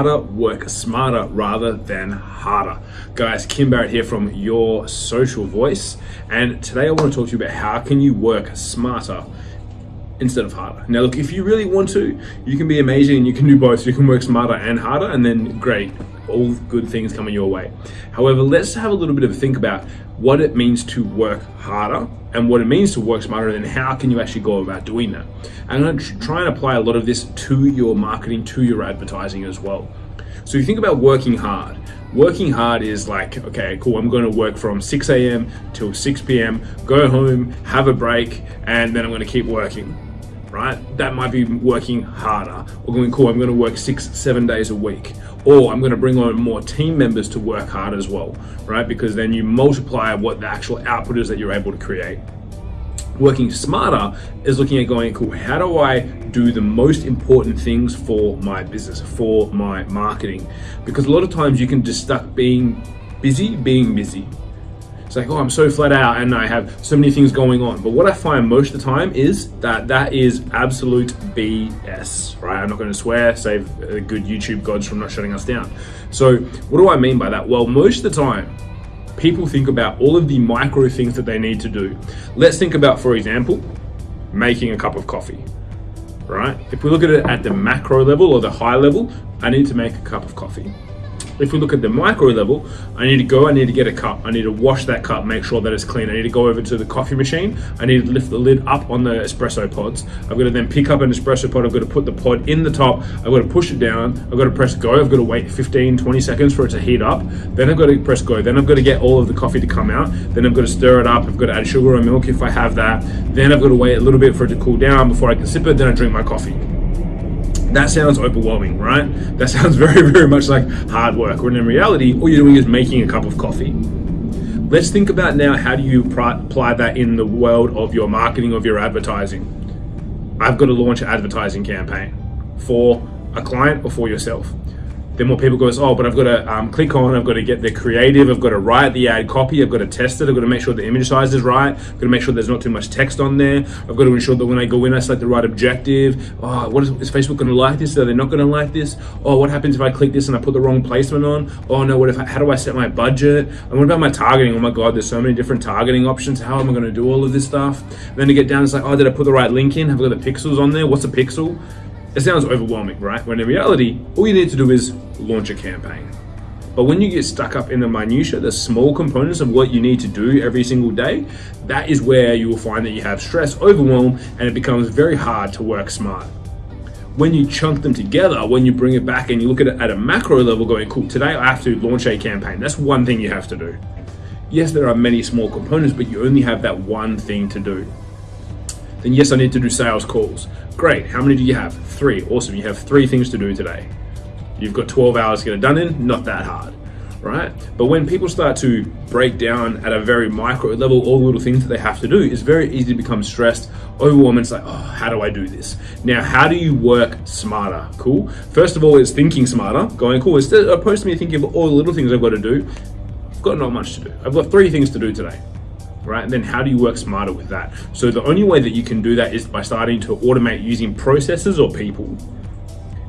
work smarter rather than harder. Guys, Kim Barrett here from Your Social Voice. And today I want to talk to you about how can you work smarter instead of harder. Now look, if you really want to, you can be amazing and you can do both. You can work smarter and harder and then great, all good things coming your way. However, let's have a little bit of a think about what it means to work harder and what it means to work smarter and how can you actually go about doing that. I'm to try and apply a lot of this to your marketing, to your advertising as well. So you think about working hard. Working hard is like, okay, cool, I'm going to work from 6 a.m. till 6 p.m., go home, have a break, and then I'm going to keep working right? That might be working harder or going, cool, I'm gonna work six, seven days a week. Or I'm gonna bring on more team members to work hard as well, right? Because then you multiply what the actual output is that you're able to create. Working smarter is looking at going, cool, how do I do the most important things for my business, for my marketing? Because a lot of times you can just stuck being busy, being busy, it's like, oh, I'm so flat out and I have so many things going on. But what I find most of the time is that that is absolute BS, right? I'm not going to swear, save the good YouTube gods from not shutting us down. So what do I mean by that? Well, most of the time, people think about all of the micro things that they need to do. Let's think about, for example, making a cup of coffee, right? If we look at it at the macro level or the high level, I need to make a cup of coffee. If we look at the micro level, I need to go, I need to get a cup. I need to wash that cup, make sure that it's clean. I need to go over to the coffee machine. I need to lift the lid up on the espresso pods. I've got to then pick up an espresso pod. I've got to put the pod in the top. I've got to push it down. I've got to press go. I've got to wait 15, 20 seconds for it to heat up. Then I've got to press go. Then I've got to get all of the coffee to come out. Then I've got to stir it up. I've got to add sugar or milk if I have that. Then I've got to wait a little bit for it to cool down before I can sip it. Then I drink my coffee that sounds overwhelming, right? That sounds very, very much like hard work, when in reality, all you're doing is making a cup of coffee. Let's think about now how do you apply that in the world of your marketing, of your advertising. I've got to launch an advertising campaign for a client or for yourself then more people goes, oh, but I've got to um, click on, I've got to get the creative, I've got to write the ad copy, I've got to test it, I've got to make sure the image size is right, I've got to make sure there's not too much text on there, I've got to ensure that when I go in, I select the right objective. Oh, what is, is Facebook going to like this? Are they not going to like this? Oh, what happens if I click this and I put the wrong placement on? Oh no, what if I, how do I set my budget? And what about my targeting? Oh my God, there's so many different targeting options. How am I going to do all of this stuff? And then to get down, it's like, oh, did I put the right link in? Have I got the pixels on there? What's a pixel? It sounds overwhelming, right? When in reality, all you need to do is launch a campaign. But when you get stuck up in the minutia, the small components of what you need to do every single day, that is where you will find that you have stress, overwhelm, and it becomes very hard to work smart. When you chunk them together, when you bring it back and you look at it at a macro level going, cool, today I have to launch a campaign. That's one thing you have to do. Yes, there are many small components, but you only have that one thing to do then yes, I need to do sales calls. Great, how many do you have? Three, awesome, you have three things to do today. You've got 12 hours to get it done in, not that hard, right? But when people start to break down at a very micro level all the little things that they have to do, it's very easy to become stressed, overwhelmed, it's like, oh, how do I do this? Now, how do you work smarter? Cool. First of all, it's thinking smarter, going, cool, instead opposed to me thinking of all the little things I've got to do, I've got not much to do. I've got three things to do today right? And then how do you work smarter with that? So the only way that you can do that is by starting to automate using processes or people.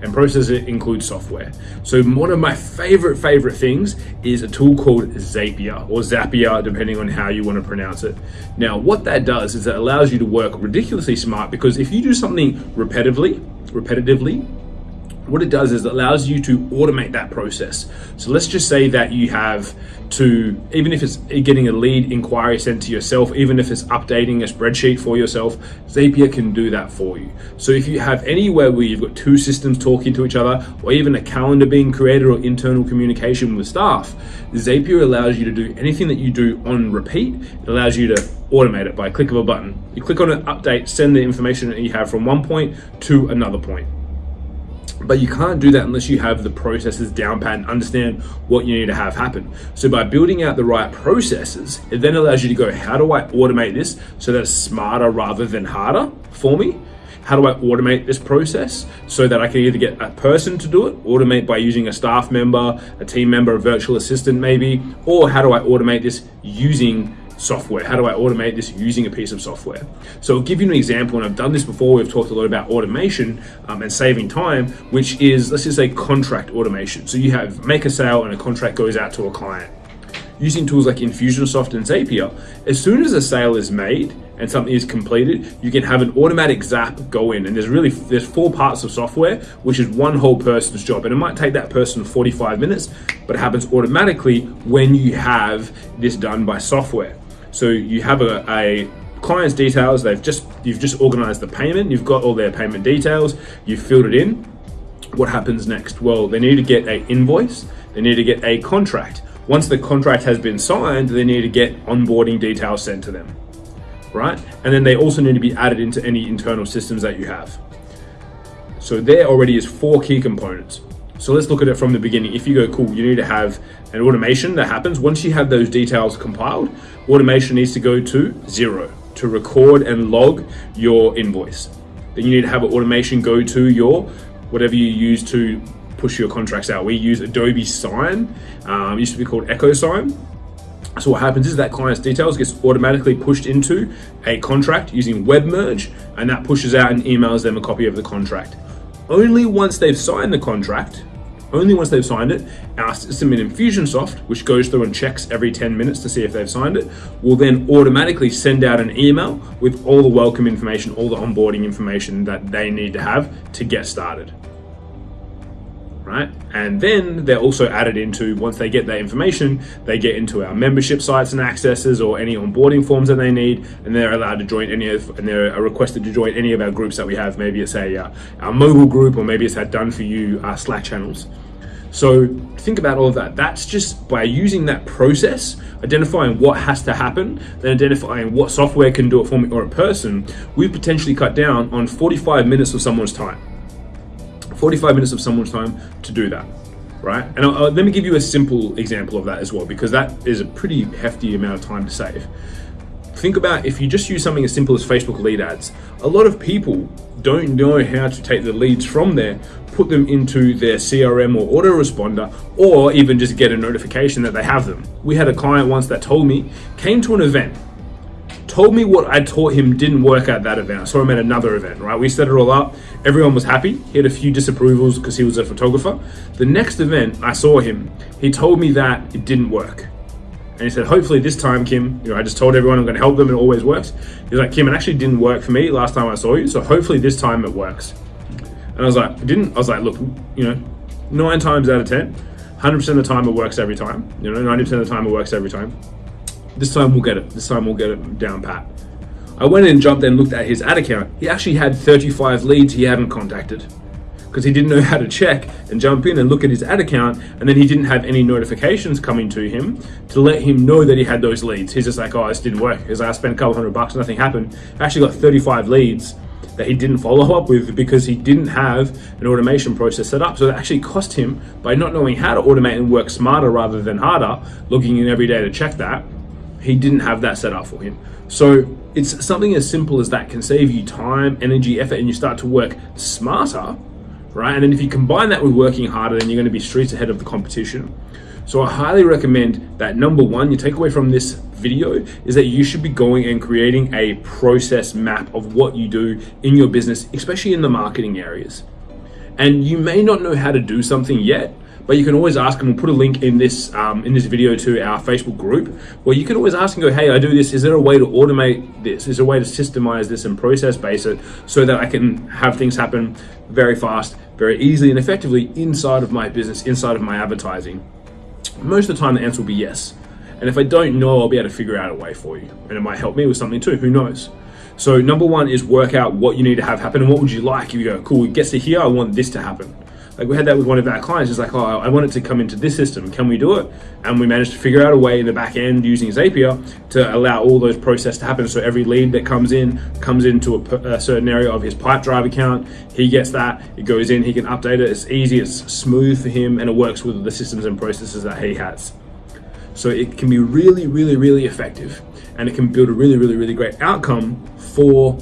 And processes include software. So one of my favorite, favorite things is a tool called Zapier or Zapier, depending on how you want to pronounce it. Now, what that does is it allows you to work ridiculously smart because if you do something repetitively, repetitively, what it does is it allows you to automate that process. So let's just say that you have to, even if it's getting a lead inquiry sent to yourself, even if it's updating a spreadsheet for yourself, Zapier can do that for you. So if you have anywhere where you've got two systems talking to each other, or even a calendar being created or internal communication with staff, Zapier allows you to do anything that you do on repeat. It allows you to automate it by a click of a button. You click on an update, send the information that you have from one point to another point. But you can't do that unless you have the processes down pat and understand what you need to have happen. So by building out the right processes, it then allows you to go, how do I automate this so that it's smarter rather than harder for me? How do I automate this process so that I can either get a person to do it, automate by using a staff member, a team member, a virtual assistant maybe, or how do I automate this using software? How do I automate this using a piece of software? So I'll give you an example, and I've done this before. We've talked a lot about automation um, and saving time, which is, let's just say contract automation. So you have make a sale and a contract goes out to a client. Using tools like Infusionsoft and Zapier, as soon as a sale is made and something is completed, you can have an automatic zap go in. And there's really, there's four parts of software, which is one whole person's job. And it might take that person 45 minutes, but it happens automatically when you have this done by software. So you have a, a client's details, they've just, you've just organized the payment, you've got all their payment details, you've filled it in. What happens next? Well, they need to get a invoice, they need to get a contract. Once the contract has been signed, they need to get onboarding details sent to them, right? And then they also need to be added into any internal systems that you have. So there already is four key components. So let's look at it from the beginning. If you go, cool, you need to have an automation that happens. Once you have those details compiled, automation needs to go to Xero to record and log your invoice. Then you need to have an automation go to your, whatever you use to push your contracts out. We use Adobe Sign, um, used to be called Echo Sign. So what happens is that client's details gets automatically pushed into a contract using WebMerge, and that pushes out and emails them a copy of the contract. Only once they've signed the contract, only once they've signed it, our system in Infusionsoft, which goes through and checks every 10 minutes to see if they've signed it, will then automatically send out an email with all the welcome information, all the onboarding information that they need to have to get started right? And then they're also added into, once they get that information, they get into our membership sites and accesses or any onboarding forms that they need, and they're allowed to join any of, and they're requested to join any of our groups that we have. Maybe it's a uh, our mobile group, or maybe it's our done for you uh, Slack channels. So think about all of that. That's just by using that process, identifying what has to happen, then identifying what software can do it for me or a person, we potentially cut down on 45 minutes of someone's time. 45 minutes of someone's time to do that, right? And I'll, I'll, let me give you a simple example of that as well, because that is a pretty hefty amount of time to save. Think about if you just use something as simple as Facebook lead ads. A lot of people don't know how to take the leads from there, put them into their CRM or autoresponder, or even just get a notification that they have them. We had a client once that told me, came to an event, told me what I taught him didn't work at that event. I saw him at another event, right? We set it all up. Everyone was happy. He had a few disapprovals because he was a photographer. The next event I saw him, he told me that it didn't work. And he said, hopefully this time, Kim, you know, I just told everyone I'm going to help them. It always works. He's like, Kim, it actually didn't work for me last time I saw you. So hopefully this time it works. And I was like, it didn't. I was like, look, you know, nine times out of 10, 100% of the time it works every time. You know, 90% of the time it works every time. This time we'll get it. This time we'll get it down pat. I went and jumped and looked at his ad account. He actually had 35 leads he hadn't contacted because he didn't know how to check and jump in and look at his ad account and then he didn't have any notifications coming to him to let him know that he had those leads. He's just like, oh, this didn't work because I spent a couple hundred bucks, nothing happened. I actually got 35 leads that he didn't follow up with because he didn't have an automation process set up. So it actually cost him by not knowing how to automate and work smarter rather than harder, looking in every day to check that he didn't have that set up for him. So it's something as simple as that can save you time, energy, effort, and you start to work smarter, right? And then if you combine that with working harder, then you're going to be streets ahead of the competition. So I highly recommend that number one, you take away from this video is that you should be going and creating a process map of what you do in your business, especially in the marketing areas. And you may not know how to do something yet, but you can always ask, and we'll put a link in this um, in this video to our Facebook group, where you can always ask and go, hey, I do this. Is there a way to automate this? Is there a way to systemize this and process base it so that I can have things happen very fast, very easily and effectively inside of my business, inside of my advertising? Most of the time, the answer will be yes. And if I don't know, I'll be able to figure out a way for you. And it might help me with something too, who knows? So number one is work out what you need to have happen and what would you like if you go, cool, it gets to here, I want this to happen. Like we had that with one of our clients. It's like, oh, I want it to come into this system. Can we do it? And we managed to figure out a way in the back end using Zapier to allow all those processes to happen. So every lead that comes in comes into a, a certain area of his Pipedrive account. He gets that. It goes in. He can update it. It's easy. It's smooth for him, and it works with the systems and processes that he has. So it can be really, really, really effective, and it can build a really, really, really great outcome for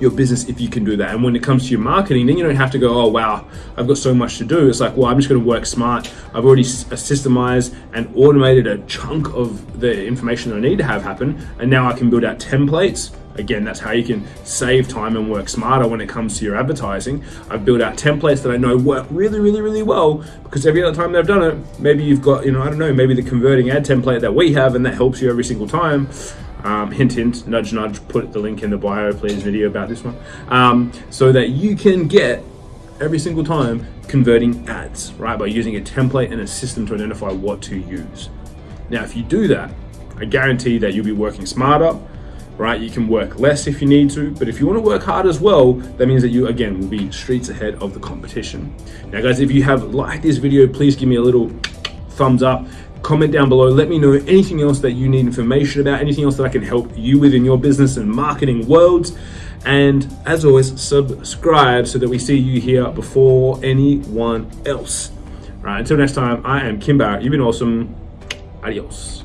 your business if you can do that. And when it comes to your marketing, then you don't have to go, oh, wow, I've got so much to do. It's like, well, I'm just going to work smart. I've already uh, systemized and automated a chunk of the information that I need to have happen. And now I can build out templates. Again, that's how you can save time and work smarter when it comes to your advertising. I've built out templates that I know work really, really, really well because every other time that I've done it, maybe you've got, you know, I don't know, maybe the converting ad template that we have and that helps you every single time um, hint, hint, nudge, nudge, put the link in the bio, please, video about this one, um, so that you can get every single time converting ads, right? By using a template and a system to identify what to use. Now, if you do that, I guarantee that you'll be working smarter, right? You can work less if you need to, but if you want to work hard as well, that means that you, again, will be streets ahead of the competition. Now, guys, if you have liked this video, please give me a little thumbs up comment down below. Let me know anything else that you need information about, anything else that I can help you with in your business and marketing worlds. And as always, subscribe so that we see you here before anyone else. All right, until next time, I am Kim Barrett. You've been awesome. Adios.